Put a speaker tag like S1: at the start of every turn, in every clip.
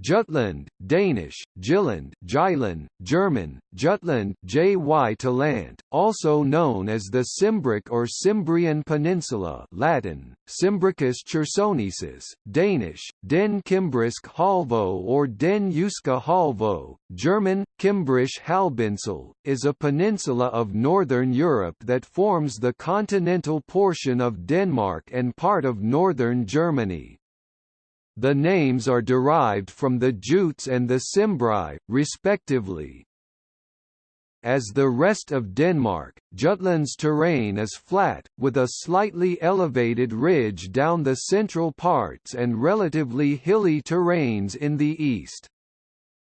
S1: Jutland, Danish, Jylland, Jylland, German, Jutland, Jy Talant, also known as the Cimbric or Cimbrian Peninsula Latin, Cimbricus chersonensis, Danish, Den Kimbrisk Halvø or Den Jyske Halvø, German, Kimbrisch Halbinsel, is a peninsula of northern Europe that forms the continental portion of Denmark and part of northern Germany. The names are derived from the Jutes and the Cimbri, respectively. As the rest of Denmark, Jutland's terrain is flat, with a slightly elevated ridge down the central parts and relatively hilly terrains in the east.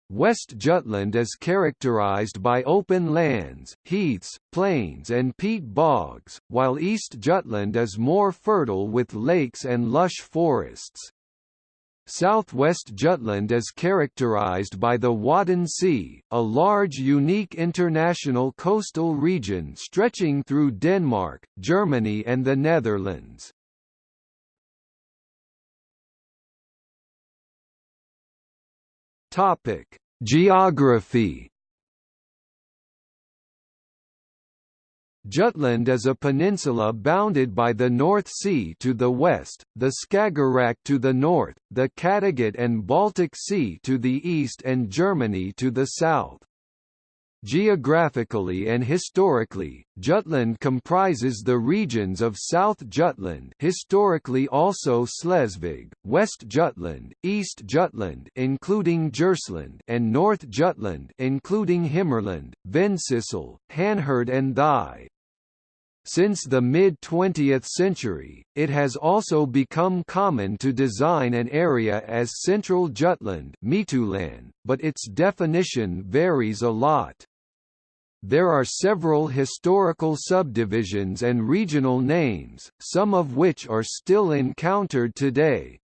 S1: West Jutland is characterized by open lands, heaths, plains and peat bogs, while East Jutland is more fertile with lakes and lush forests. Southwest Jutland is characterized by the Wadden Sea, a large unique international coastal region stretching through Denmark, Germany and the Netherlands. Geography. Jutland is a peninsula bounded by the North Sea to the west, the Skagerrak to the north, the Kattegat and Baltic Sea to the east and Germany to the south. Geographically and historically, Jutland comprises the regions of South Jutland historically also Slesvig, West Jutland, East Jutland including Djursland and North Jutland including Himmerland, Vendsyssel, Hanherred and Thy. Since the mid-20th century, it has also become common to design an area as Central Jutland but its definition varies a lot. There are several historical subdivisions and regional names, some of which are still encountered today,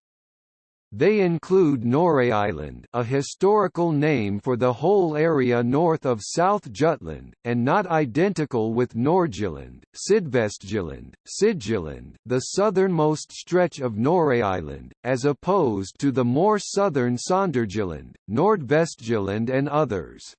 S1: they include Norre Island, a historical name for the whole area north of South Jutland, and not identical with Nordjylland, Sydvestjylland, Sydjylland the southernmost stretch of Norre Island, as opposed to the more southern Sonderjylland, Nordvestjylland and others.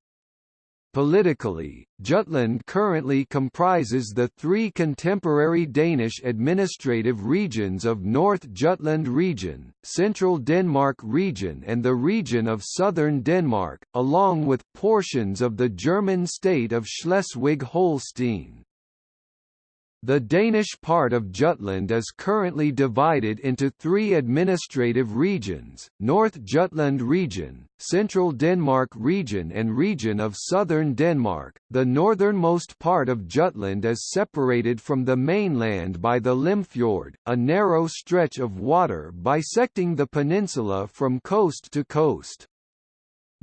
S1: Politically, Jutland currently comprises the three contemporary Danish administrative regions of North Jutland Region, Central Denmark Region and the region of Southern Denmark, along with portions of the German state of Schleswig-Holstein. The Danish part of Jutland is currently divided into three administrative regions, North Jutland Region, Central Denmark Region and Region of Southern Denmark. The northernmost part of Jutland is separated from the mainland by the Limfjord, a narrow stretch of water bisecting the peninsula from coast to coast.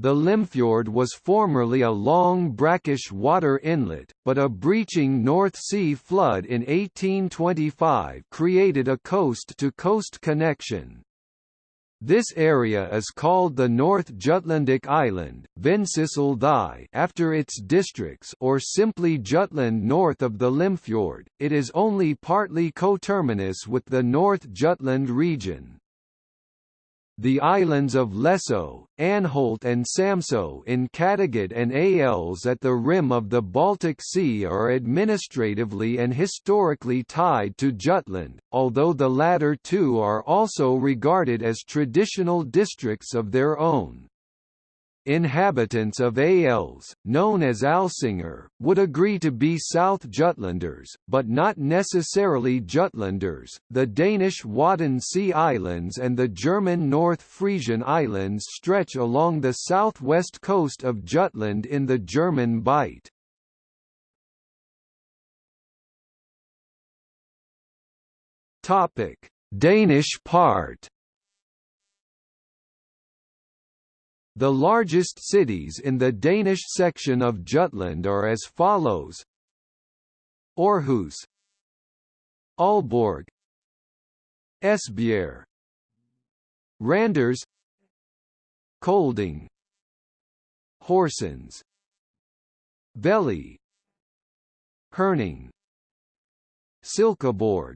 S1: The Limfjord was formerly a long brackish water inlet, but a breaching North Sea flood in 1825 created a coast-to-coast -coast connection. This area is called the North Jutlandic Island Vendsyssel after its districts or simply Jutland north of the Limfjord. It is only partly coterminous with the North Jutland region. The islands of Lesso, Anholt and Samso in Kattegat and Als at the rim of the Baltic Sea are administratively and historically tied to Jutland, although the latter two are also regarded as traditional districts of their own. Inhabitants of Als, known as Alsinger, would agree to be South Jutlanders, but not necessarily Jutlanders. The Danish Wadden Sea Islands and the German North Frisian Islands stretch along the southwest coast of Jutland in the German Bight. Topic: Danish part The largest cities in the Danish section of Jutland are as follows. Aarhus. Aalborg. Esbjerg. Randers. Kolding. Horsens. Vejle Herning. Silkeborg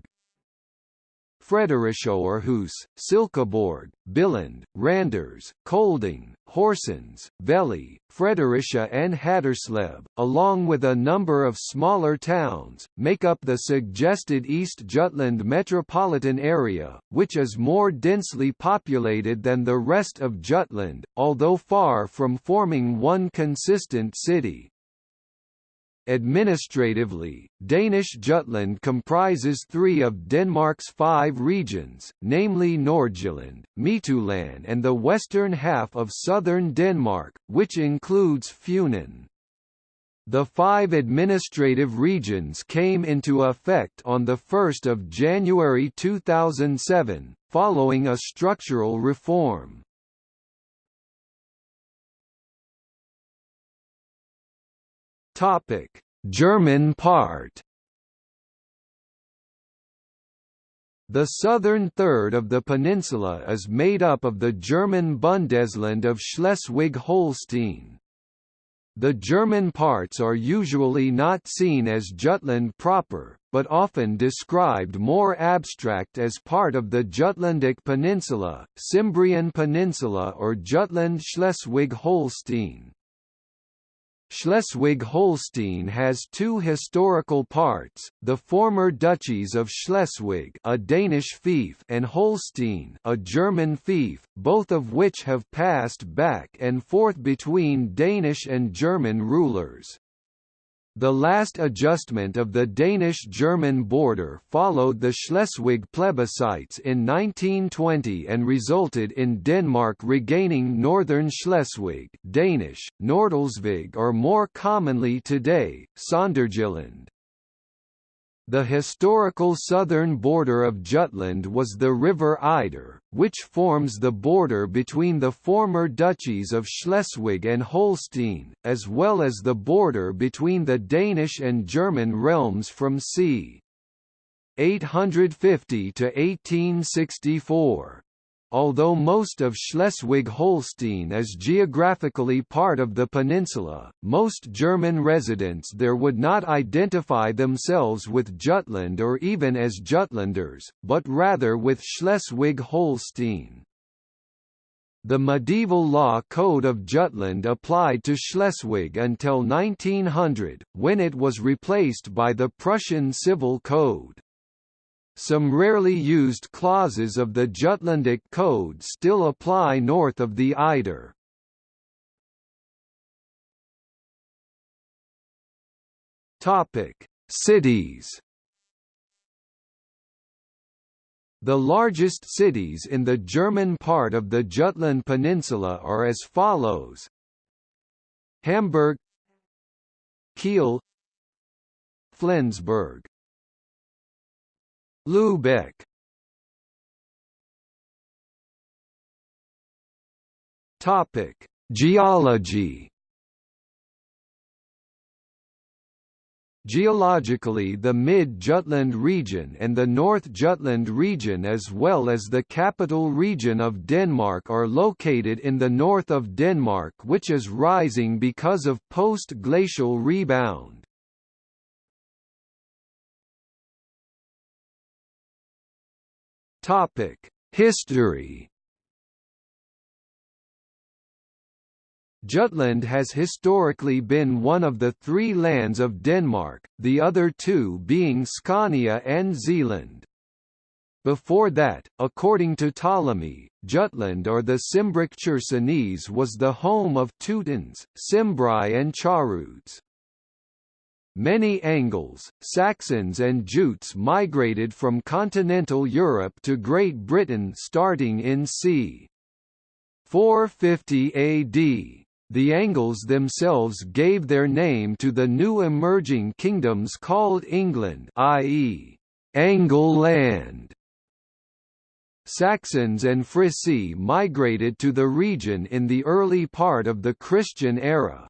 S1: Fredericia-Aarhus, Silkeborg, Billund, Randers, Kolding, Horsens, Vejle, Fredericia and Haderslev, along with a number of smaller towns, make up the suggested East Jutland metropolitan area, which is more densely populated than the rest of Jutland, although far from forming one consistent city. Administratively, Danish Jutland comprises three of Denmark's five regions, namely Nordjylland, Midtjylland and the western half of southern Denmark, which includes Funen. The five administrative regions came into effect on 1 January 2007, following a structural reform. Topic: German part. The southern third of the peninsula is made up of the German Bundesland of Schleswig-Holstein. The German parts are usually not seen as Jutland proper, but often described more abstract as part of the Jutlandic Peninsula, Cimbrian Peninsula or Jutland Schleswig-Holstein. Has two historical parts, the former duchies of Schleswig a Danish fief and Holstein a German fief, both of which have passed back and forth between Danish and German rulers. The last adjustment of the Danish-German border followed the Schleswig plebiscites in 1920 and resulted in Denmark regaining northern Schleswig Danish, Nordslesvig or more commonly today, Sonderjylland. The historical southern border of Jutland was the River Eider, which forms the border between the former duchies of Schleswig and Holstein, as well as the border between the Danish and German realms from c. 850 to 1864. Although most of Schleswig-Holstein is geographically part of the peninsula, most German residents there would not identify themselves with Jutland or even as Jutlanders, but rather with Schleswig-Holstein. The medieval law code of Jutland applied to Schleswig until 1900, when it was replaced by the Prussian Civil Code. Some rarely used clauses of the Jutlandic Code still apply north of the Eider. Topic: Cities. The largest cities in the German part of the Jutland Peninsula are as follows: Hamburg, Kiel, Flensburg. Lübeck Topic: Geology. Geologically the Mid-Jutland region and the North Jutland region as well as the capital region of Denmark are located in the north of Denmark which is rising because of post-glacial rebound. Topic: History. Jutland has historically been one of the three lands of Denmark, the other two being Scania and Zealand. Before that, according to Ptolemy, Jutland or the Cimbric Chersonese was the home of Teutons, Cimbri and Charudes. Many Angles, Saxons and Jutes migrated from continental Europe to Great Britain starting in c. 450 AD. The Angles themselves gave their name to the new emerging kingdoms called England i.e., Angle land. Saxons and Frisi migrated to the region in the early part of the Christian era,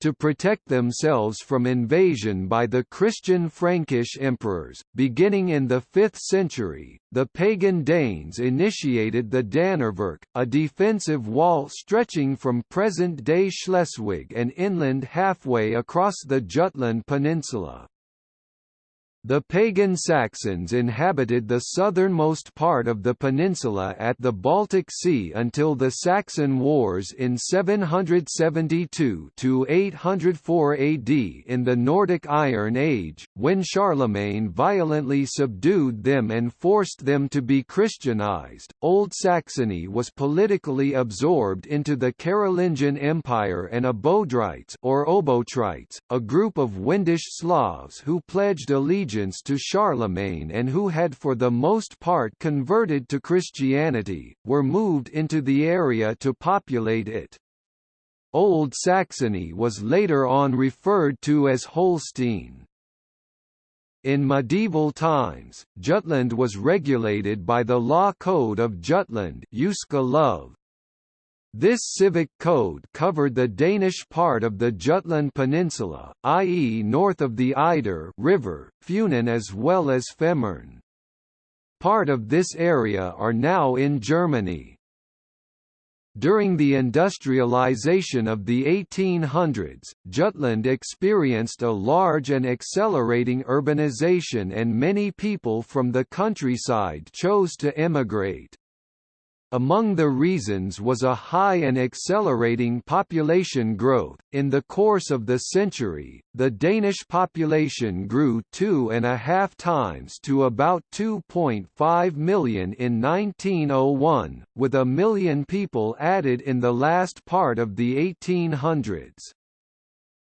S1: to protect themselves from invasion by the Christian Frankish emperors. Beginning in the 5th century, the pagan Danes initiated the Danevirke, a defensive wall stretching from present-day Schleswig and inland halfway across the Jutland peninsula. The pagan Saxons inhabited the southernmost part of the peninsula at the Baltic Sea until the Saxon Wars in 772–804 AD in the Nordic Iron Age, when Charlemagne violently subdued them and forced them to be Christianized. Old Saxony was politically absorbed into the Carolingian Empire and Abodrites or Obotrites, a group of Wendish Slavs who pledged allegiance allegiance to Charlemagne and who had for the most part converted to Christianity, were moved into the area to populate it. Old Saxony was later on referred to as Holstein. In medieval times, Jutland was regulated by the law code of Jutland Love, this civic code covered the Danish part of the Jutland Peninsula, i.e. north of the Eider river, Funen as well as Fehmarn. Part of this area are now in Germany. During the industrialization of the 1800s, Jutland experienced a large and accelerating urbanization and many people from the countryside chose to emigrate. Among the reasons was a high and accelerating population growth. In the course of the century, the Danish population grew two and a half times to about 2.5 million in 1901, with a million people added in the last part of the 1800s.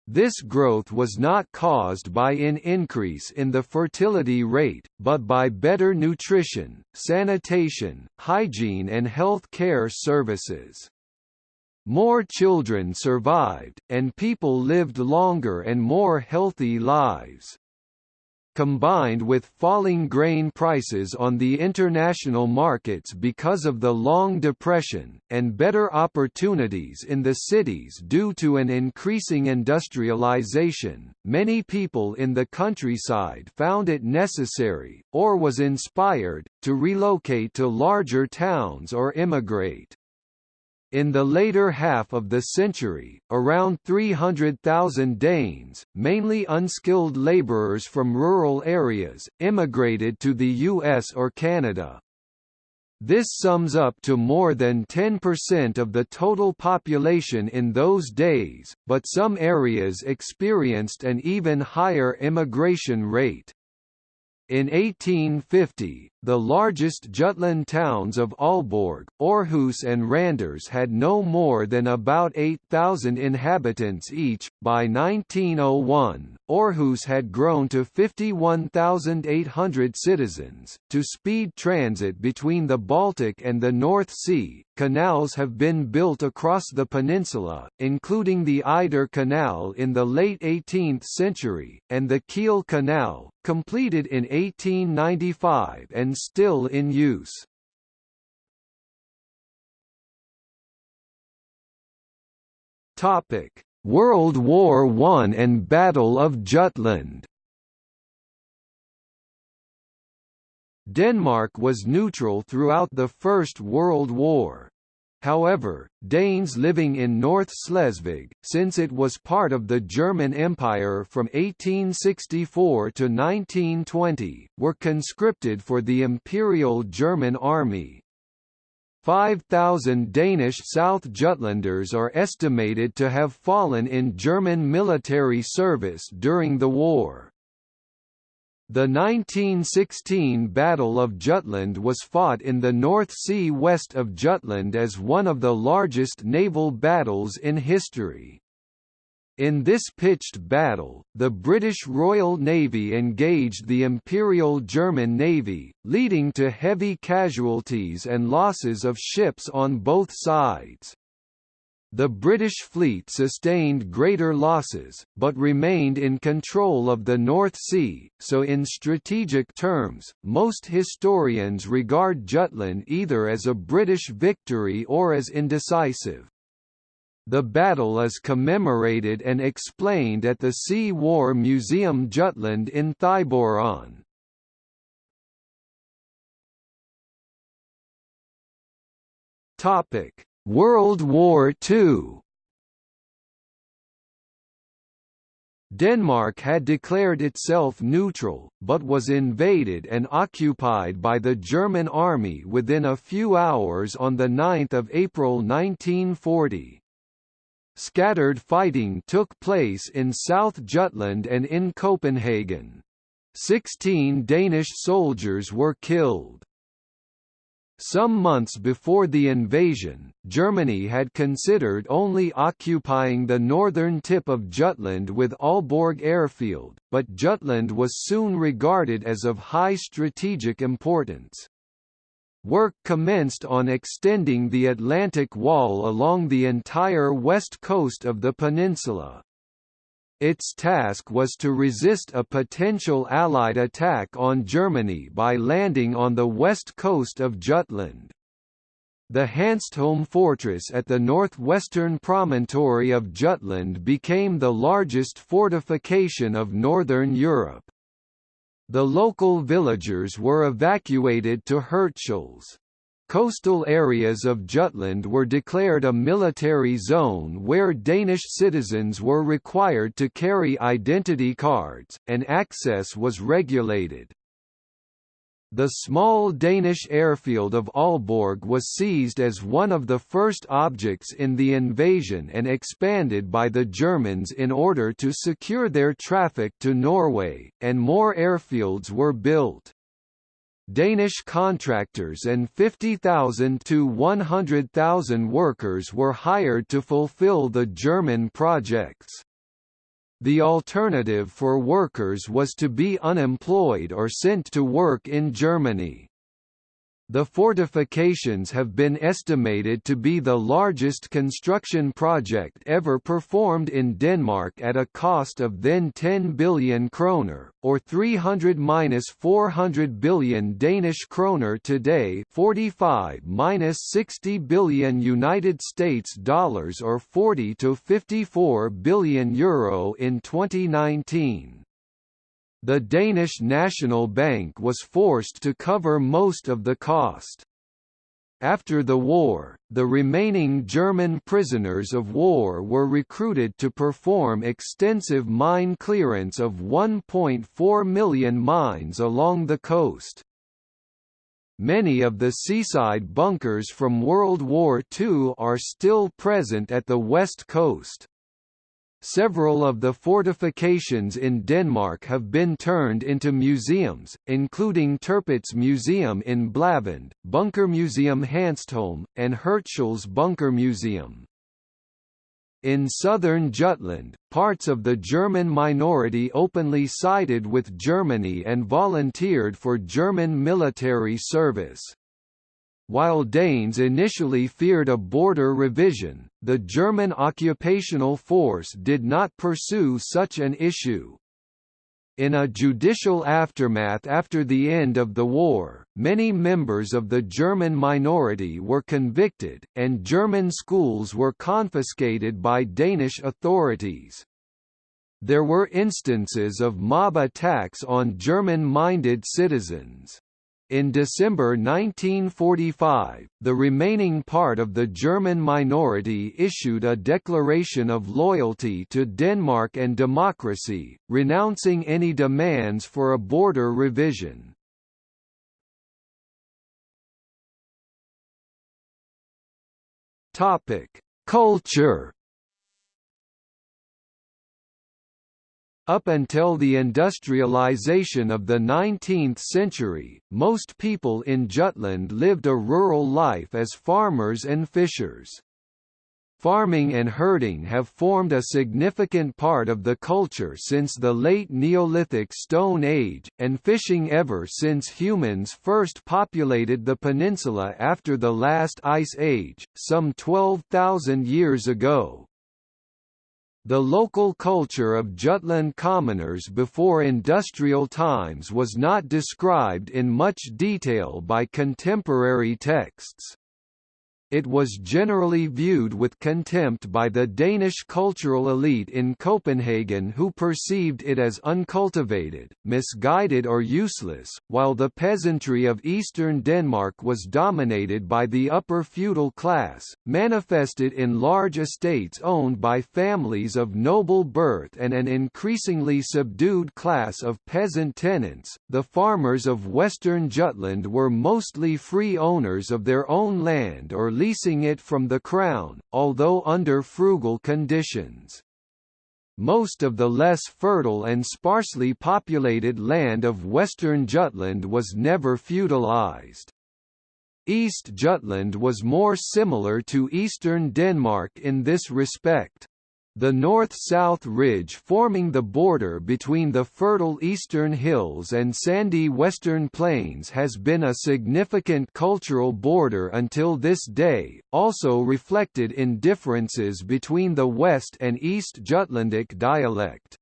S1: This growth was not caused by an increase in the fertility rate, but by better nutrition, sanitation, hygiene and health care services. More children survived, and people lived longer and more healthy lives combined with falling grain prices on the international markets because of the Long Depression, and better opportunities in the cities due to an increasing industrialization, many people in the countryside found it necessary, or was inspired, to relocate to larger towns or immigrate. In the later half of the century, around 300,000 Danes, mainly unskilled laborers from rural areas, immigrated to the US or Canada. This sums up to more than 10% of the total population in those days, but some areas experienced an even higher immigration rate. In 1850, the largest Jutland towns of Aalborg, Aarhus and Randers had no more than about 8,000 inhabitants each. By 1901, Aarhus had grown to 51,800 citizens. To speed transit between the Baltic and the North Sea, canals have been built across the peninsula, including the Eider Canal in the late 18th century, and the Kiel Canal, completed in 1895 still in use. Topic: World War I and Battle of Jutland. Denmark was neutral throughout the First World War. However, Danes living in North Schleswig, since it was part of the German Empire from 1864 to 1920, were conscripted for the Imperial German Army. 5,000 Danish South Jutlanders are estimated to have fallen in German military service during the war. The 1916 Battle of Jutland was fought in the North Sea west of Jutland as one of the largest naval battles in history. In this pitched battle, the British Royal Navy engaged the Imperial German Navy, leading to heavy casualties and losses of ships on both sides. The British fleet sustained greater losses, but remained in control of the North Sea, so in strategic terms, most historians regard Jutland either as a British victory or as indecisive. The battle is commemorated and explained at the Sea War Museum Jutland in Thyborøn. Topic World War II Denmark had declared itself neutral, but was invaded and occupied by the German army within a few hours on 9 April 1940. Scattered fighting took place in South Jutland and in Copenhagen. Sixteen Danish soldiers were killed. Some months before the invasion, Germany had considered only occupying the northern tip of Jutland with Aalborg airfield, but Jutland was soon regarded as of high strategic importance. Work commenced on extending the Atlantic Wall along the entire west coast of the peninsula. Its task was to resist a potential Allied attack on Germany by landing on the west coast of Jutland. The Hanstholm fortress at the northwestern promontory of Jutland became the largest fortification of northern Europe. The local villagers were evacuated to Hirtshals. Coastal areas of Jutland were declared a military zone where Danish citizens were required to carry identity cards, and access was regulated. The small Danish airfield of Aalborg was seized as one of the first objects in the invasion and expanded by the Germans in order to secure their traffic to Norway, and more airfields were built. Danish contractors and 50,000 to 100,000 workers were hired to fulfill the German projects. The alternative for workers was to be unemployed or sent to work in Germany. The fortifications have been estimated to be the largest construction project ever performed in Denmark at a cost of then 10 billion kroner, or 300–400 billion Danish kroner today 45–60 billion United States dollars or 40 to 54 billion euro in 2019 the Danish National Bank was forced to cover most of the cost. After the war, the remaining German prisoners of war were recruited to perform extensive mine clearance of 1.4 million mines along the coast. Many of the seaside bunkers from World War II are still present at the west coast. Several of the fortifications in Denmark have been turned into museums, including Tirpitz Museum in Blavand, Bunker Museum Hanstholm, and Hirtshals Bunker Museum. In southern Jutland, parts of the German minority openly sided with Germany and volunteered for German military service. While Danes initially feared a border revision, the German occupational force did not pursue such an issue. In a judicial aftermath after the end of the war, many members of the German minority were convicted, and German schools were confiscated by Danish authorities. There were instances of mob attacks on German-minded citizens. In December 1945, the remaining part of the German minority issued a declaration of loyalty to Denmark and democracy, renouncing any demands for a border revision. Culture Up until the industrialization of the 19th century, most people in Jutland lived a rural life as farmers and fishers. Farming and herding have formed a significant part of the culture since the late Neolithic Stone Age, and fishing ever since humans first populated the peninsula after the last ice age, some 12,000 years ago. The local culture of Jutland commoners before industrial times was not described in much detail by contemporary texts. It was generally viewed with contempt by the Danish cultural elite in Copenhagen who perceived it as uncultivated, misguided or useless, while the peasantry of eastern Denmark was dominated by the upper feudal class, manifested in large estates owned by families of noble birth and an increasingly subdued class of peasant tenants. The farmers of western Jutland were mostly free owners of their own land or leasing it from the Crown, although under frugal conditions. Most of the less fertile and sparsely populated land of western Jutland was never feudalized. East Jutland was more similar to eastern Denmark in this respect. The north-south ridge forming the border between the fertile eastern hills and sandy western plains has been a significant cultural border until this day, also reflected in differences between the West and East Jutlandic dialect.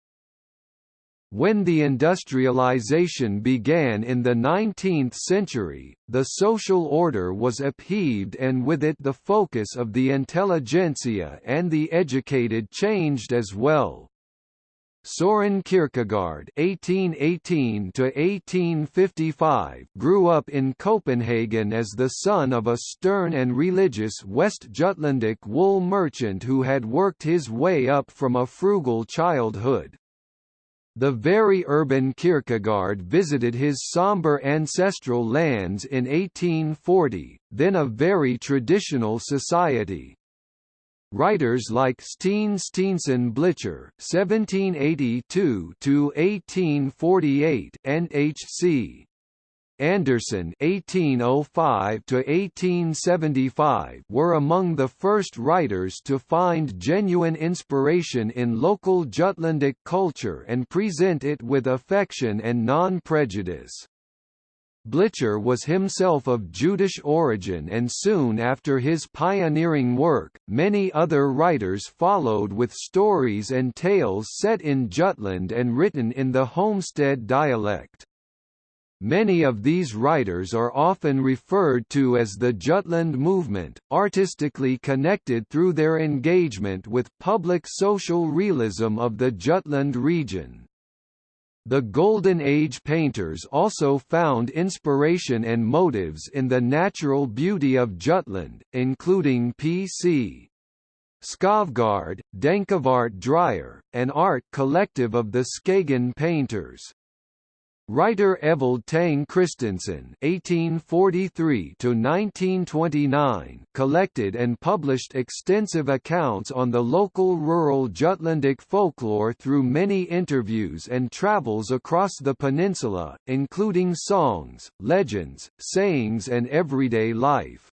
S1: When the industrialization began in the 19th century, the social order was upheaved and with it the focus of the intelligentsia and the educated changed as well. Soren Kierkegaard (1818–1855) grew up in Copenhagen as the son of a stern and religious West Jutlandic wool merchant who had worked his way up from a frugal childhood. The very urban Kierkegaard visited his somber ancestral lands in 1840, then a very traditional society. Writers like Steen Steensen Blicher (1782–1848) and H.C. Andersen (1805–1875) were among the first writers to find genuine inspiration in local Jutlandic culture and present it with affection and non-prejudice. Blicher was himself of Jutish origin and soon after his pioneering work, many other writers followed with stories and tales set in Jutland and written in the homestead dialect. Many of these writers are often referred to as the Jutland movement, artistically connected through their engagement with public social realism of the Jutland region. The Golden Age painters also found inspiration and motives in the natural beauty of Jutland, including P.C. Skovgaard, Dankvart Dreyer, an art collective of the Skagen painters. Writer Evald Tang Kristensen (1843–1929) collected and published extensive accounts on the local rural Jutlandic folklore through many interviews and travels across the peninsula, including songs, legends, sayings, and everyday life.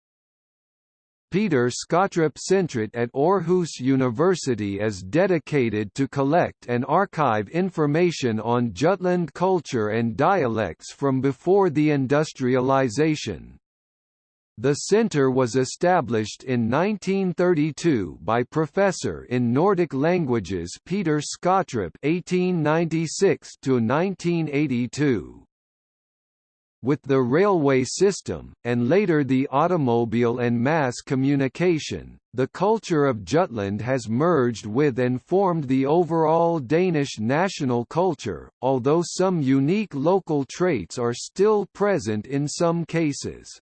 S1: Peter Skautrup Centret at Aarhus University is dedicated to collect and archive information on Jutland culture and dialects from before the industrialization. The center was established in 1932 by professor in Nordic languages Peter Skautrup (1896–1982). With the railway system, and later the automobile and mass communication, the culture of Jutland has merged with and formed the overall Danish national culture, although some unique local traits are still present in some cases.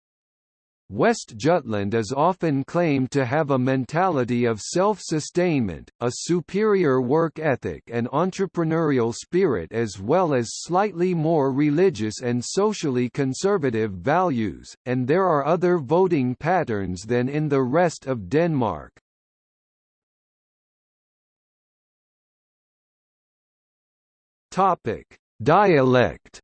S1: West Jutland is often claimed to have a mentality of self-sustainment, a superior work ethic and entrepreneurial spirit as well as slightly more religious and socially conservative values, and there are other voting patterns than in the rest of Denmark. Dialect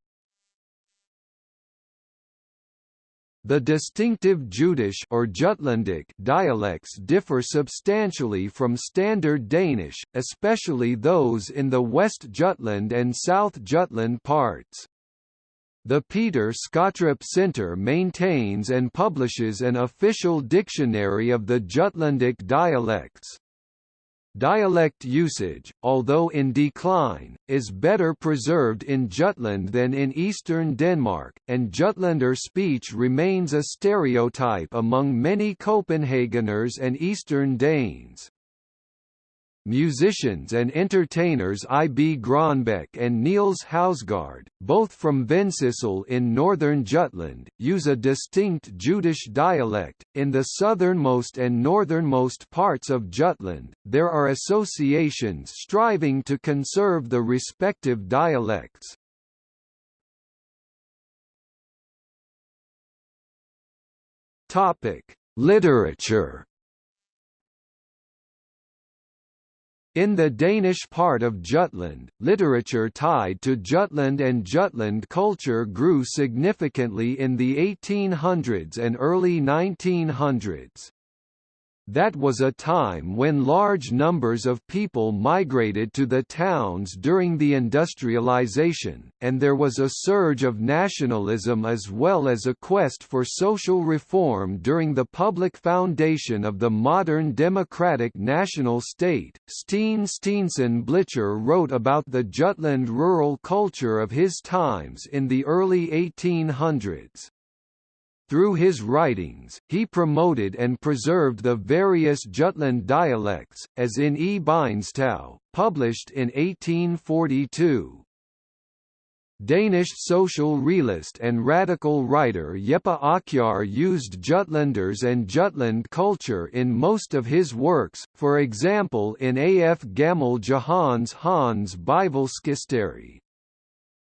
S1: The distinctive Jutish or Jutlandic dialects differ substantially from Standard Danish, especially those in the West Jutland and South Jutland parts. The Peter Skautrup Center maintains and publishes an official dictionary of the Jutlandic dialects. Dialect usage, although in decline, is better preserved in Jutland than in eastern Denmark, and Jutlander speech remains a stereotype among many Copenhageners and Eastern Danes. Musicians and entertainers I. B. Grønbech and Niels Hausgaard, both from Vendsyssel in northern Jutland, use a distinct Jutish dialect. In the southernmost and northernmost parts of Jutland, there are associations striving to conserve the respective dialects. Topic: Literature In the Danish part of Jutland, literature tied to Jutland and Jutland culture grew significantly in the 1800s and early 1900s. That was a time when large numbers of people migrated to the towns during the industrialization, and there was a surge of nationalism as well as a quest for social reform during the public foundation of the modern democratic national state. Steen Steensen Blicher wrote about the Jutland rural culture of his times in the early 1800s. Through his writings, he promoted and preserved the various Jutland dialects, as in E. Bindstouw, published in 1842. Danish social realist and radical writer Jeppe Aakjær used Jutlanders and Jutland culture in most of his works, for example in A. F. Gammel Johannes Hans Bibelskisteri.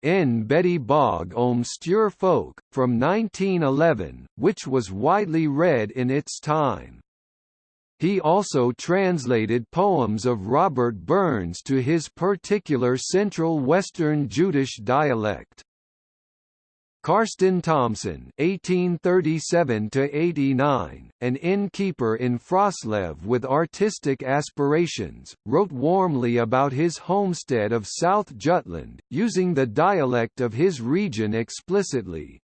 S1: N. Betty Bog om Stjør Folk, from 1911, which was widely read in its time. He also translated poems of Robert Burns to his particular Central Western Jutish dialect. Karsten Thomsen (1837–89), an innkeeper in Froslev with artistic aspirations, wrote warmly about his homestead of South Jutland, using the dialect of his region explicitly.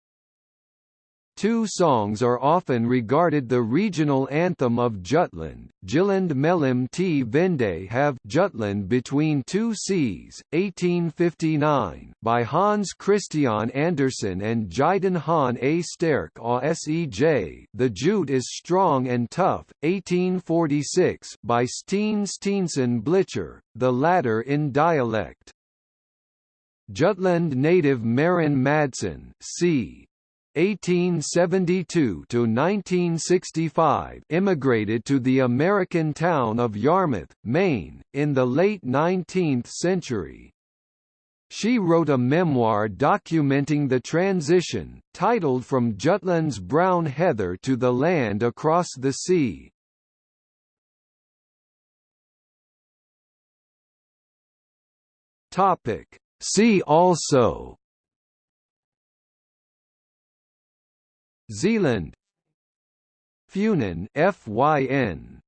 S1: Two songs are often regarded the regional anthem of Jutland, Jylland mellem T Vende have Jutland between two seas, 1859, by Hans Christian Andersen and Jyden Han A. Sterk A Sej The Jute is Strong and Tough, 1846, by Steen Steensen Blicher, the latter in dialect. Jutland native Marin Madsen c. 1872 to 1965 immigrated to the American town of Yarmouth, Maine, in the late 19th century. She wrote a memoir documenting the transition, titled From Jutland's Brown Heather to the Land Across the Sea. See also Zealand. Funen FYN